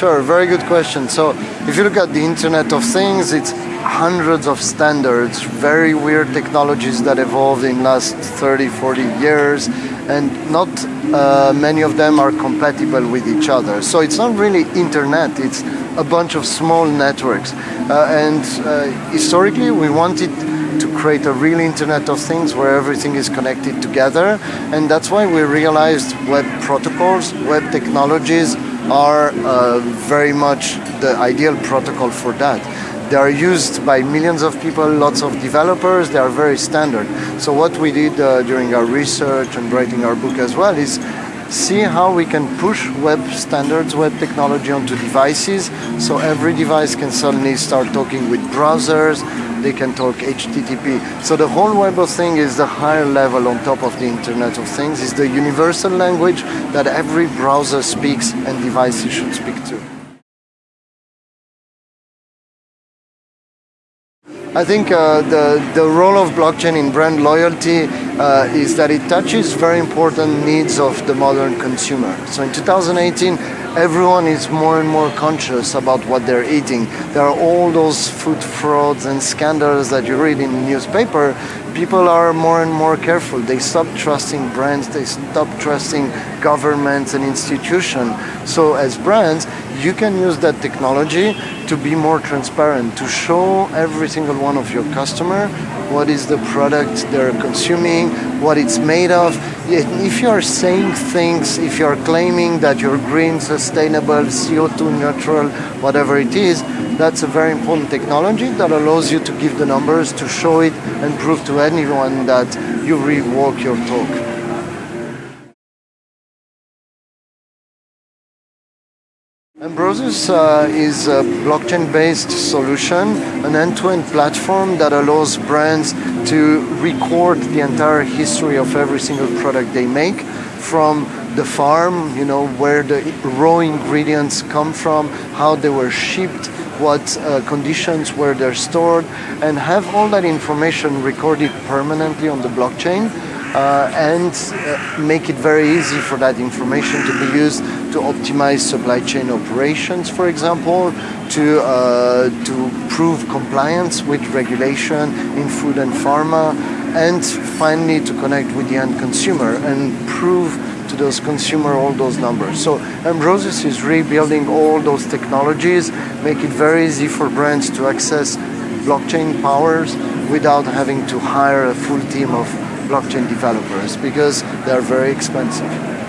Sure, very good question. So if you look at the Internet of Things, it's hundreds of standards, very weird technologies that evolved in last 30, 40 years, and not uh, many of them are compatible with each other. So it's not really internet, it's a bunch of small networks. Uh, and uh, historically, we wanted to create a real Internet of Things where everything is connected together. And that's why we realized web protocols, web technologies are uh, very much the ideal protocol for that. They are used by millions of people, lots of developers, they are very standard. So what we did uh, during our research and writing our book as well is see how we can push web standards, web technology onto devices so every device can suddenly start talking with browsers, they can talk HTTP. So the whole web of things is the higher level on top of the Internet of Things, is the universal language that every browser speaks and devices should speak to. I think uh, the, the role of blockchain in brand loyalty uh, is that it touches very important needs of the modern consumer. So in 2018, everyone is more and more conscious about what they're eating. There are all those food frauds and scandals that you read in the newspaper. People are more and more careful. They stop trusting brands, they stop trusting governments and institutions. So as brands, you can use that technology to be more transparent, to show every single one of your customer what is the product they're consuming, what it's made of. If you're saying things, if you're claiming that you're green, sustainable, CO2 neutral, whatever it is, that's a very important technology that allows you to give the numbers, to show it and prove to anyone that you really walk your talk. Ambrosus uh, is a blockchain-based solution, an end-to-end -end platform that allows brands to record the entire history of every single product they make from the farm, you know, where the raw ingredients come from, how they were shipped, what uh, conditions where they're stored, and have all that information recorded permanently on the blockchain uh, and uh, make it very easy for that information to be used to optimize supply chain operations, for example, to, uh, to prove compliance with regulation in food and pharma, and finally to connect with the end consumer and prove to those consumer all those numbers. So Ambrosus is rebuilding all those technologies, make it very easy for brands to access blockchain powers without having to hire a full team of blockchain developers because they're very expensive.